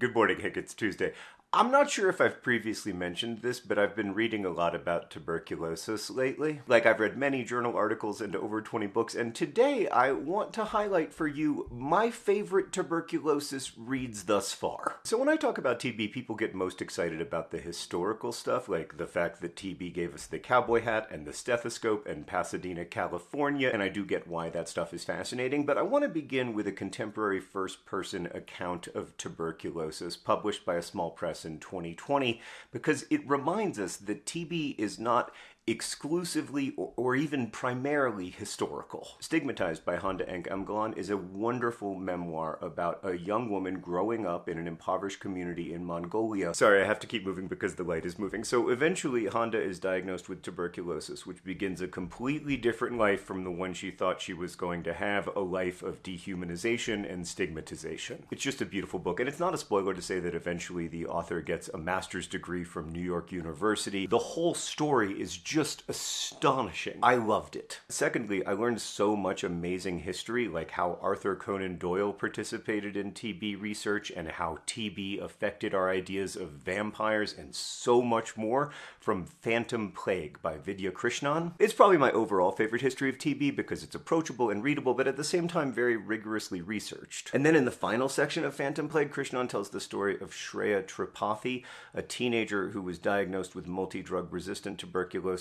Good morning, Hank. It's Tuesday. I'm not sure if I've previously mentioned this, but I've been reading a lot about tuberculosis lately. Like, I've read many journal articles and over 20 books, and today I want to highlight for you my favorite tuberculosis reads thus far. So, when I talk about TB, people get most excited about the historical stuff, like the fact that TB gave us the cowboy hat and the stethoscope and Pasadena, California, and I do get why that stuff is fascinating, but I want to begin with a contemporary first person account of tuberculosis published by a small press in 2020 because it reminds us that TB is not exclusively or, or, even primarily historical. Stigmatized by Honda Enk Emgalan is a wonderful memoir about a young woman growing up in an impoverished community in Mongolia. Sorry, I have to keep moving because the light is moving. So eventually, Honda is diagnosed with tuberculosis, which begins a completely different life from the one she thought she was going to have a life of dehumanization and stigmatization. It's just a beautiful book, and it's not a spoiler to say that eventually the author gets a master's degree from New York University. The whole story is just astonishing. I loved it. Secondly, I learned so much amazing history, like how Arthur Conan Doyle participated in TB research and how TB affected our ideas of vampires and so much more from Phantom Plague by Vidya Krishnan. It's probably my overall favorite history of TB because it's approachable and readable, but at the same time very rigorously researched. And then in the final section of Phantom Plague, Krishnan tells the story of Shreya Tripathi, a teenager who was diagnosed with multi-drug resistant tuberculosis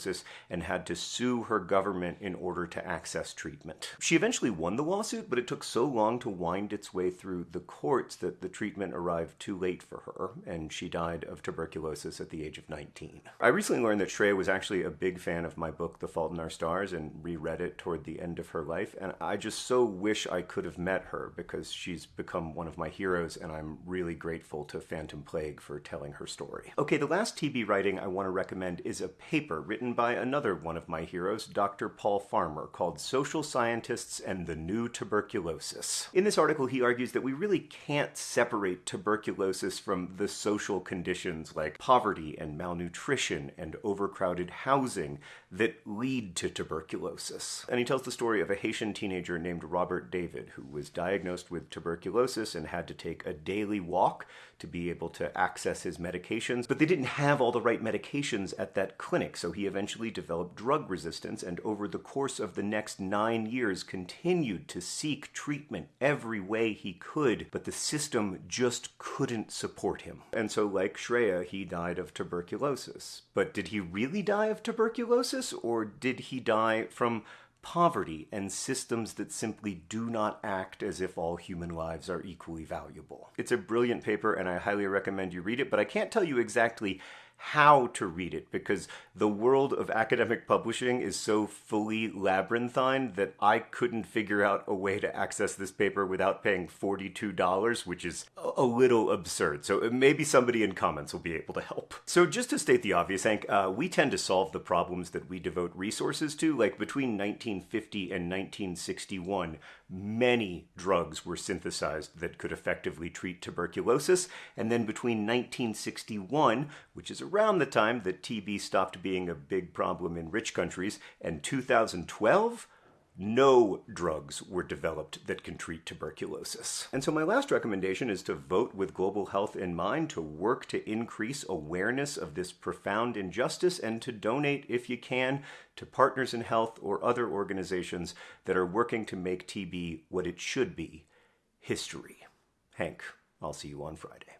and had to sue her government in order to access treatment. She eventually won the lawsuit, but it took so long to wind its way through the courts that the treatment arrived too late for her, and she died of tuberculosis at the age of 19. I recently learned that Shreya was actually a big fan of my book, The Fault in Our Stars, and reread it toward the end of her life, and I just so wish I could have met her because she's become one of my heroes, and I'm really grateful to Phantom Plague for telling her story. Okay, the last TB writing I want to recommend is a paper written written by another one of my heroes, Dr. Paul Farmer, called Social Scientists and the New Tuberculosis. In this article, he argues that we really can't separate tuberculosis from the social conditions like poverty and malnutrition and overcrowded housing that lead to tuberculosis. And he tells the story of a Haitian teenager named Robert David who was diagnosed with tuberculosis and had to take a daily walk to be able to access his medications, but they didn't have all the right medications at that clinic, so he eventually developed drug resistance and over the course of the next nine years continued to seek treatment every way he could, but the system just couldn't support him. And so like Shreya, he died of tuberculosis. But did he really die of tuberculosis, or did he die from poverty and systems that simply do not act as if all human lives are equally valuable. It's a brilliant paper and I highly recommend you read it, but I can't tell you exactly how to read it because the world of academic publishing is so fully labyrinthine that I couldn't figure out a way to access this paper without paying $42, which is a little absurd. So uh, maybe somebody in comments will be able to help. So just to state the obvious, Hank, uh, we tend to solve the problems that we devote resources to. Like between 1950 and 1961, many drugs were synthesized that could effectively treat tuberculosis. And then between 1961, which is around the time that TB stopped being a big problem in rich countries, and 2012, no drugs were developed that can treat tuberculosis. And so my last recommendation is to vote with global health in mind, to work to increase awareness of this profound injustice, and to donate, if you can, to Partners in Health or other organizations that are working to make TB what it should be, history. Hank, I'll see you on Friday.